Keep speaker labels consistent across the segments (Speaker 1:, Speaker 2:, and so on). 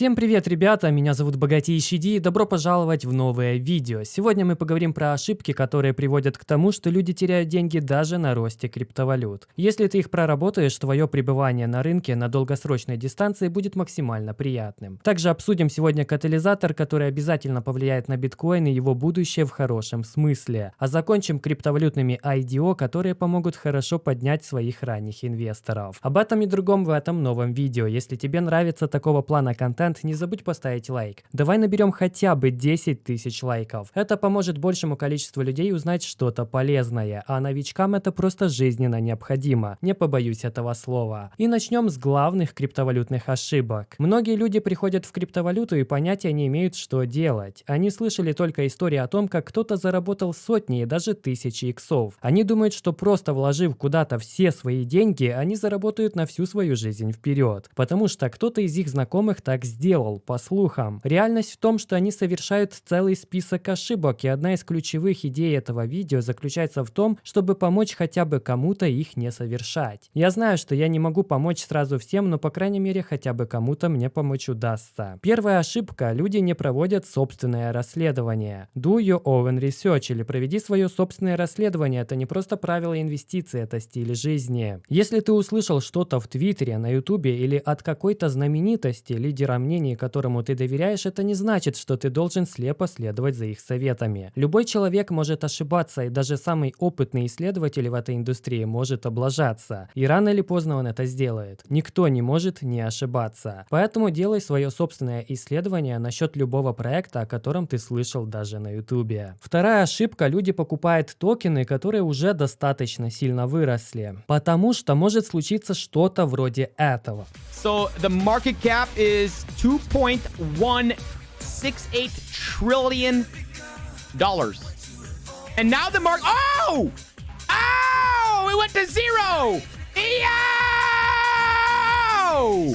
Speaker 1: Всем привет, ребята! Меня зовут Богатейший Ди и добро пожаловать в новое видео. Сегодня мы поговорим про ошибки, которые приводят к тому, что люди теряют деньги даже на росте криптовалют. Если ты их проработаешь, твое пребывание на рынке на долгосрочной дистанции будет максимально приятным. Также обсудим сегодня катализатор, который обязательно повлияет на биткоин и его будущее в хорошем смысле. А закончим криптовалютными IDO, которые помогут хорошо поднять своих ранних инвесторов. Об этом и другом в этом новом видео. Если тебе нравится такого плана контента, контент, не забудь поставить лайк. Давай наберем хотя бы 10 тысяч лайков. Это поможет большему количеству людей узнать что-то полезное, а новичкам это просто жизненно необходимо. Не побоюсь этого слова. И начнем с главных криптовалютных ошибок. Многие люди приходят в криптовалюту и понятия не имеют, что делать. Они слышали только истории о том, как кто-то заработал сотни и даже тысячи иксов. Они думают, что просто вложив куда-то все свои деньги, они заработают на всю свою жизнь вперед. Потому что кто-то из их знакомых так сделал, по слухам. Реальность в том, что они совершают целый список ошибок, и одна из ключевых идей этого видео заключается в том, чтобы помочь хотя бы кому-то их не совершать. Я знаю, что я не могу помочь сразу всем, но по крайней мере хотя бы кому-то мне помочь удастся. Первая ошибка – люди не проводят собственное расследование. Do your own research или проведи свое собственное расследование. Это не просто правила инвестиций, это стиль жизни. Если ты услышал что-то в Твиттере, на Ютубе или от какой-то знаменитости, лидера мнении которому ты доверяешь, это не значит, что ты должен слепо следовать за их советами. Любой человек может ошибаться, и даже самый опытный исследователь в этой индустрии может облажаться. И рано или поздно он это сделает. Никто не может не ошибаться. Поэтому делай свое собственное исследование насчет любого проекта, о котором ты слышал даже на ютубе. Вторая ошибка. Люди покупают токены, которые уже достаточно сильно выросли. Потому что может случиться что-то вроде этого.
Speaker 2: So the market cap is 2.168 trillion dollars. And now the mark. Oh! Oh! It went to zero! Yo!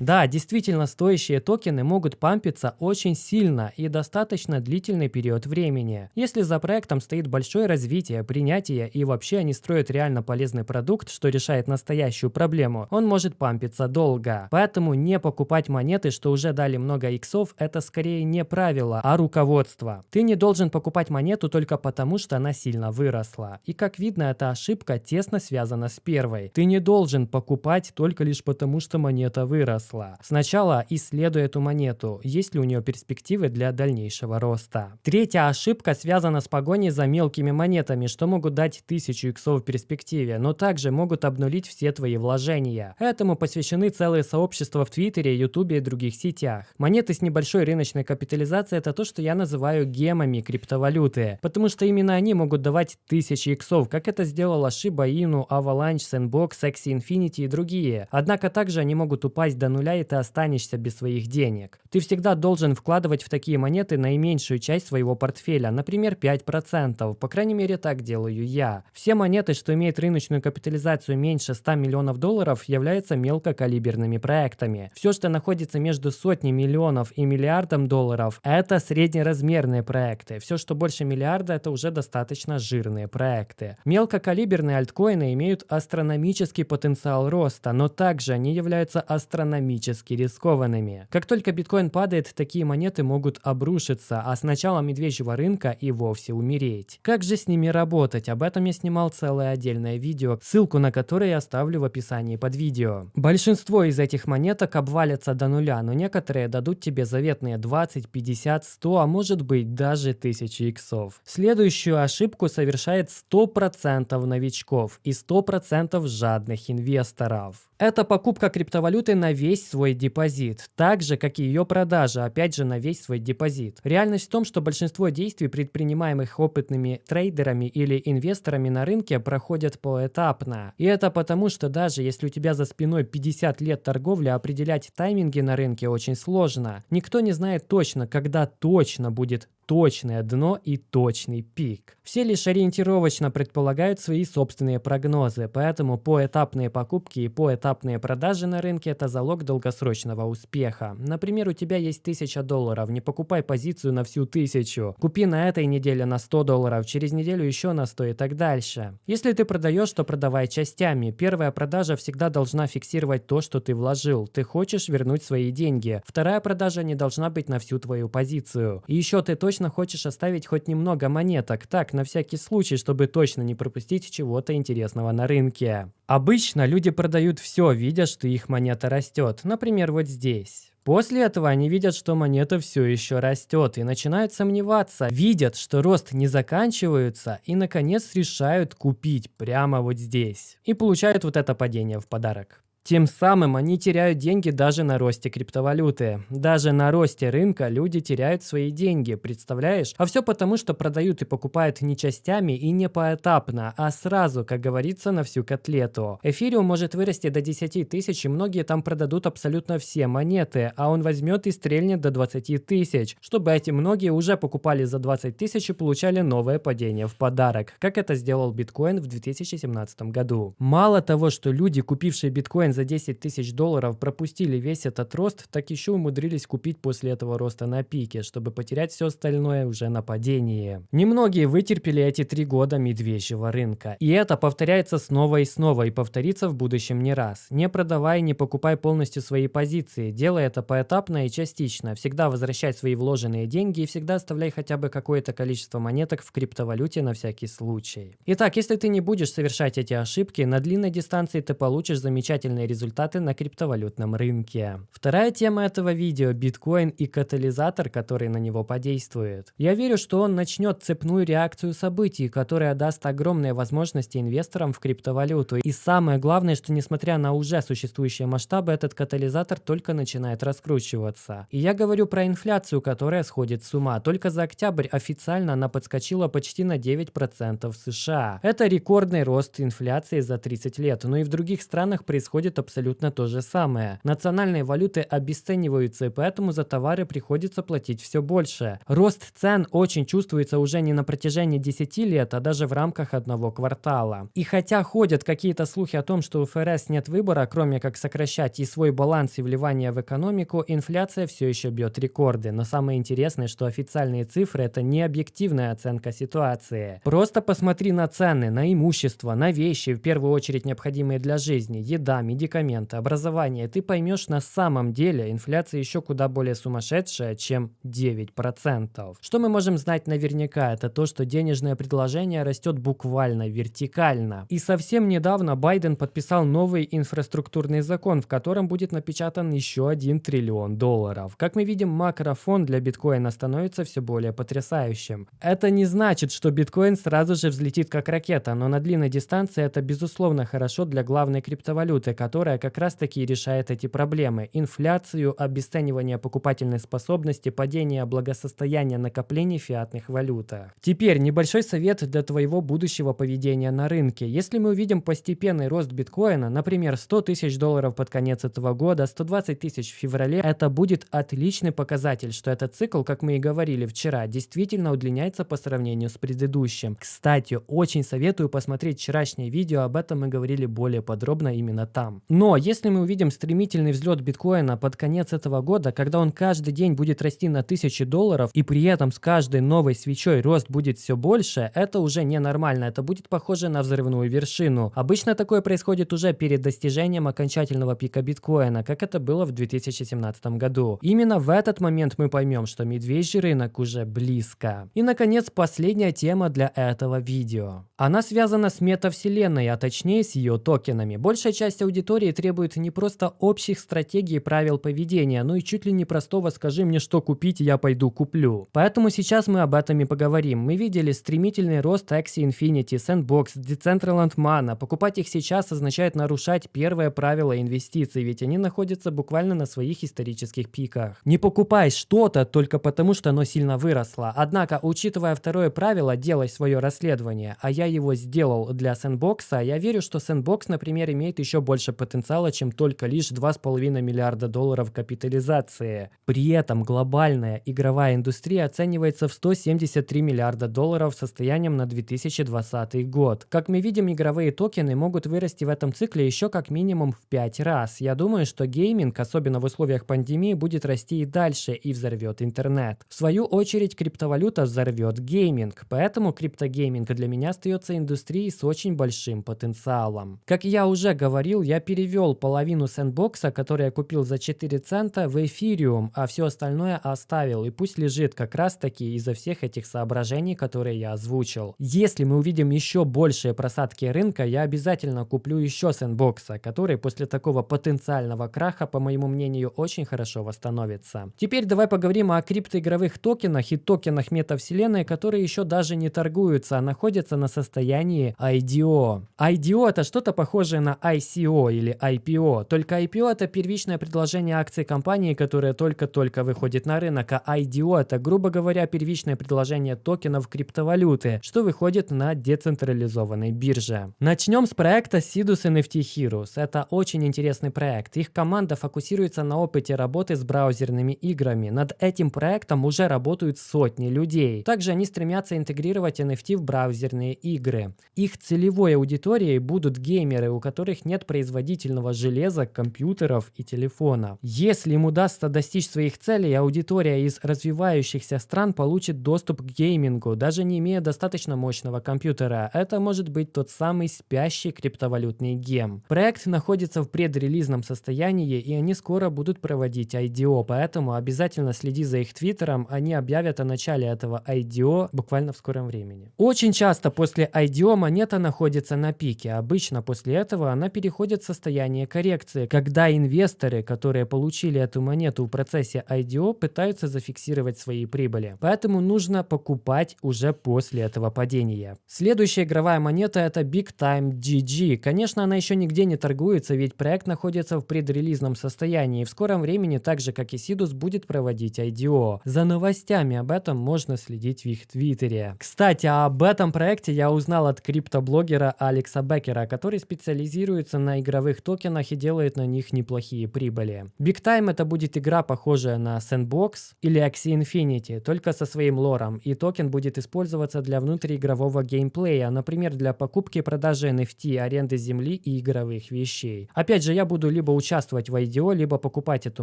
Speaker 1: Да, действительно, стоящие токены могут пампиться очень сильно и достаточно длительный период времени. Если за проектом стоит большое развитие, принятие и вообще они строят реально полезный продукт, что решает настоящую проблему, он может пампиться долго. Поэтому не покупать монеты, что уже дали много иксов, это скорее не правило, а руководство. Ты не должен покупать монету только потому, что она сильно выросла. И как видно, эта ошибка тесно связана с первой. Ты не должен покупать только лишь потому, что монета выросла выросла. Сначала исследуй эту монету, есть ли у нее перспективы для дальнейшего роста. Третья ошибка связана с погоней за мелкими монетами, что могут дать 1000 иксов в перспективе, но также могут обнулить все твои вложения. Этому посвящены целые сообщества в Твиттере, Ютубе и других сетях. Монеты с небольшой рыночной капитализацией это то, что я называю гемами криптовалюты, потому что именно они могут давать тысячи иксов, как это сделала Shiba Inu, Avalanche, Sandbox, Axie Infinity и другие. Однако также они могут упасть до нуля нуля, и ты останешься без своих денег. Ты всегда должен вкладывать в такие монеты наименьшую часть своего портфеля, например, 5%. По крайней мере, так делаю я. Все монеты, что имеют рыночную капитализацию меньше 100 миллионов долларов, являются мелкокалиберными проектами. Все, что находится между сотней миллионов и миллиардом долларов, это среднеразмерные проекты. Все, что больше миллиарда, это уже достаточно жирные проекты. Мелкокалиберные альткоины имеют астрономический потенциал роста, но также они являются астрономически экономически рискованными. Как только биткоин падает, такие монеты могут обрушиться, а с начала медвежьего рынка и вовсе умереть. Как же с ними работать? Об этом я снимал целое отдельное видео, ссылку на которое я оставлю в описании под видео. Большинство из этих монеток обвалятся до нуля, но некоторые дадут тебе заветные 20, 50, 100, а может быть даже 1000 иксов. Следующую ошибку совершает 100% новичков и 100% жадных инвесторов. Это покупка криптовалюты на весь свой депозит, так же, как и ее продажа, опять же, на весь свой депозит. Реальность в том, что большинство действий, предпринимаемых опытными трейдерами или инвесторами на рынке, проходят поэтапно. И это потому, что даже если у тебя за спиной 50 лет торговли, определять тайминги на рынке очень сложно. Никто не знает точно, когда точно будет точное дно и точный пик. Все лишь ориентировочно предполагают свои собственные прогнозы, поэтому поэтапные покупки и поэтапные продажи на рынке – это залог долгосрочного успеха. Например, у тебя есть 1000 долларов, не покупай позицию на всю тысячу. Купи на этой неделе на 100 долларов, через неделю еще на 100 и так дальше. Если ты продаешь, то продавай частями. Первая продажа всегда должна фиксировать то, что ты вложил. Ты хочешь вернуть свои деньги. Вторая продажа не должна быть на всю твою позицию. И еще ты точно хочешь оставить хоть немного монеток, так, на всякий случай, чтобы точно не пропустить чего-то интересного на рынке. Обычно люди продают все, видя, что их монета растет. Например, вот здесь. После этого они видят, что монета все еще растет и начинают сомневаться, видят, что рост не заканчивается и наконец решают купить прямо вот здесь. И получают вот это падение в подарок. Тем самым они теряют деньги даже на росте криптовалюты. Даже на росте рынка люди теряют свои деньги, представляешь? А все потому, что продают и покупают не частями и не поэтапно, а сразу, как говорится, на всю котлету. Эфириум может вырасти до 10 тысяч, и многие там продадут абсолютно все монеты, а он возьмет и стрельнет до 20 тысяч, чтобы эти многие уже покупали за 20 тысяч и получали новое падение в подарок, как это сделал биткоин в 2017 году. Мало того, что люди, купившие биткоин биткоин за 10 тысяч долларов пропустили весь этот рост, так еще умудрились купить после этого роста на пике, чтобы потерять все остальное уже на падении. Немногие вытерпели эти три года медвежьего рынка. И это повторяется снова и снова и повторится в будущем не раз. Не продавай, не покупай полностью свои позиции. Делай это поэтапно и частично. Всегда возвращай свои вложенные деньги и всегда оставляй хотя бы какое-то количество монеток в криптовалюте на всякий случай. Итак, если ты не будешь совершать эти ошибки, на длинной дистанции ты получишь замечательный положительные результаты на криптовалютном рынке. Вторая тема этого видео – биткоин и катализатор, который на него подействует. Я верю, что он начнет цепную реакцию событий, которая даст огромные возможности инвесторам в криптовалюту. И самое главное, что несмотря на уже существующие масштабы, этот катализатор только начинает раскручиваться. И я говорю про инфляцию, которая сходит с ума. Только за октябрь официально она подскочила почти на 9% в США. Это рекордный рост инфляции за 30 лет, но и в других странах происходит происходит абсолютно то же самое. Национальные валюты обесцениваются, и поэтому за товары приходится платить все больше. Рост цен очень чувствуется уже не на протяжении 10 лет, а даже в рамках одного квартала. И хотя ходят какие-то слухи о том, что у ФРС нет выбора, кроме как сокращать и свой баланс и вливание в экономику, инфляция все еще бьет рекорды. Но самое интересное, что официальные цифры это не объективная оценка ситуации. Просто посмотри на цены, на имущество, на вещи, в первую очередь необходимые для жизни, еда, медицина, медикаменты, образование, ты поймешь на самом деле инфляция еще куда более сумасшедшая, чем 9%. Что мы можем знать наверняка, это то, что денежное предложение растет буквально вертикально. И совсем недавно Байден подписал новый инфраструктурный закон, в котором будет напечатан еще 1 триллион долларов. Как мы видим, макрофон для биткоина становится все более потрясающим. Это не значит, что биткоин сразу же взлетит как ракета, но на длинной дистанции это безусловно хорошо для главной криптовалюты, которая как раз-таки решает эти проблемы. Инфляцию, обесценивание покупательной способности, падение благосостояния накоплений фиатных валютах. Теперь небольшой совет для твоего будущего поведения на рынке. Если мы увидим постепенный рост биткоина, например, 100 тысяч долларов под конец этого года, 120 тысяч в феврале, это будет отличный показатель, что этот цикл, как мы и говорили вчера, действительно удлиняется по сравнению с предыдущим. Кстати, очень советую посмотреть вчерашнее видео, об этом мы говорили более подробно именно там Но если мы увидим стремительный взлет биткоина под конец этого года, когда он каждый день будет расти на тысячи долларов, и при этом с каждой новой свечой рост будет все больше, это уже ненормально, это будет похоже на взрывную вершину. Обычно такое происходит уже перед достижением окончательного пика биткоина, как это было в 2017 году. Именно в этот момент мы поймем, что медвежий рынок уже близко. И наконец последняя тема для этого видео. Она связана с метавселенной, а точнее с ее токенами. Большая часть аудитории аудитории требует не просто общих стратегий и правил поведения, но и чуть ли не простого «скажи мне, что купить, я пойду куплю». Поэтому сейчас мы об этом и поговорим. Мы видели стремительный рост Axie Infinity, Sandbox, Decentraland Mana. Покупать их сейчас означает нарушать первое правило инвестиций, ведь они находятся буквально на своих исторических пиках. Не покупай что-то только потому, что оно сильно выросло. Однако, учитывая второе правило, делай свое расследование, а я его сделал для Sandbox, я верю, что Sandbox, например, имеет еще больше потенциала, чем только лишь 2,5 миллиарда долларов капитализации. При этом глобальная игровая индустрия оценивается в 173 миллиарда долларов состоянием на 2020 год. Как мы видим, игровые токены могут вырасти в этом цикле еще как минимум в 5 раз. Я думаю, что гейминг, особенно в условиях пандемии, будет расти и дальше и взорвет интернет. В свою очередь, криптовалюта взорвет гейминг, поэтому криптогейминг для меня остается индустрией с очень большим потенциалом. Как я уже говорил, я перевел половину Sandbox а, который я купил за 4 цента, в эфириум, а все остальное оставил, и пусть лежит как раз таки из-за всех этих соображений, которые я озвучил. Если мы увидим еще большие просадки рынка, я обязательно куплю еще сэндбокса, который после такого потенциального краха, по моему мнению, очень хорошо восстановится. Теперь давай поговорим о криптоигровых токенах и токенах метавселенной, которые еще даже не торгуются, а находятся на состоянии IDO. IDO это что-то похожее на ICO или IPO, только IPO это первичное предложение акций компании, которая только-только выходит на рынок, а IDO это, грубо говоря, первичное предложение токенов криптовалюты, что выходит на децентрализованной бирже. Начнем с проекта Sidus NFT Heroes. Это очень интересный проект. Их команда фокусируется на опыте работы с браузерными играми. Над этим проектом уже работают сотни людей. Также они стремятся интегрировать NFT в браузерные игры. Их целевой аудиторией будут геймеры, у которых нет производительного железа, компьютеров и телефона. Если им удастся достичь своих целей, аудитория из развивающихся стран получит доступ к геймингу, даже не имея достаточно мощного компьютера. Это может быть тот самый спящий криптовалютный гем. Проект находится в предрелизном состоянии, и они скоро будут проводить IDO, поэтому обязательно следи за их твиттером, они объявят о начале этого IDO буквально в скором времени. Очень часто после IDO монета находится на пике, обычно после этого она переходит состояние коррекции, когда инвесторы, которые получили эту монету в процессе IDO, пытаются зафиксировать свои прибыли. Поэтому нужно покупать уже после этого падения. Следующая игровая монета это Big Time GG. Конечно, она еще нигде не торгуется, ведь проект находится в предрелизном состоянии и в скором времени, так же как и Sidus, будет проводить IDO. За новостями об этом можно следить в их твиттере. Кстати, об этом проекте я узнал от криптоблогера Алекса Беккера, который специализируется на игровых токенах и делает на них неплохие прибыли. Big Time это будет игра, похожая на Sandbox или Axie Infinity, только со своим лором, и токен будет использоваться для внутриигрового геймплея, например, для покупки и продажи NFT, аренды земли и игровых вещей. Опять же, я буду либо участвовать в IDO, либо покупать эту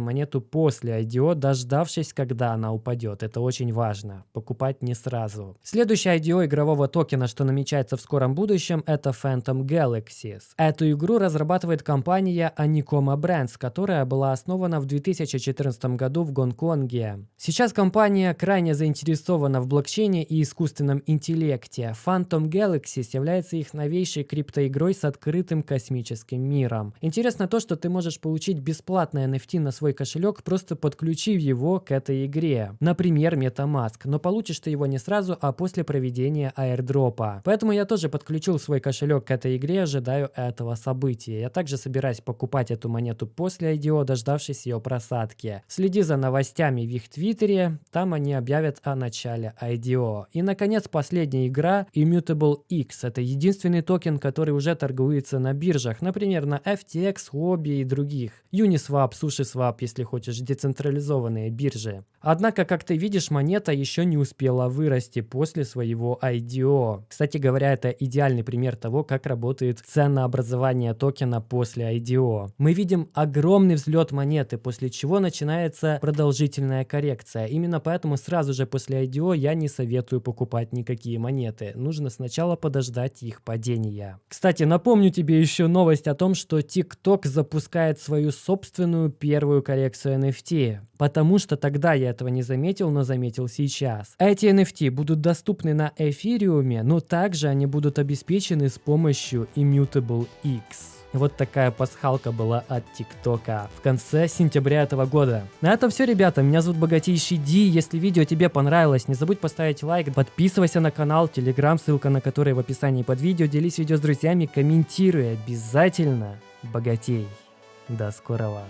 Speaker 1: монету после IDO, дождавшись, когда она упадет. Это очень важно. Покупать не сразу. Следующий IDO игрового токена, что намечается в скором будущем, это Phantom Galaxies. Эту игру разрабатывает компания Anikoma Brands, которая была основана в 2014 году в Гонконге. Сейчас компания крайне заинтересована в блокчейне и искусственном интеллекте. Phantom Galaxies является их новейшей криптоигрой с открытым космическим миром. Интересно то, что ты можешь получить бесплатное NFT на свой кошелек, просто подключив его к этой игре. Например, MetaMask, но получишь ты его не сразу, а после проведения airdропа. Поэтому я тоже подключил свой кошелек к этой игре, ожидаю этого события. Я также собираюсь покупать эту монету после IDO, дождавшись ее просадки. Следи за новостями в их твиттере, там они объявят о начале IDO. И наконец последняя игра Immutable X. Это единственный токен, который уже торгуется на биржах, например на FTX, Huobi и других. Uniswap, SushiSwap, если хочешь, децентрализованные биржи. Однако, как ты видишь, монета еще не успела вырасти после своего IDO. Кстати говоря, это идеальный пример того, как работает ценообразование токена после IDO. Мы видим огромный взлет монеты, после чего начинается продолжительная коррекция. Именно поэтому сразу же после IDO я не советую покупать никакие монеты. Нужно сначала подождать их падения. Кстати, напомню тебе еще новость о том, что TikTok запускает свою собственную первую коллекцию NFT. Потому что тогда я этого не заметил, но заметил сейчас. Эти NFT будут доступны на эфириуме, но также они будут обеспечены с помощью Immutable X. Вот такая пасхалка была от ТикТока в конце сентября этого года. На этом все, ребята. Меня зовут Богатейший Ди. Если видео тебе понравилось, не забудь поставить лайк, подписывайся на канал, телеграм, ссылка на который в описании под видео. Делись видео с друзьями, комментируй обязательно. Богатей. До скорого.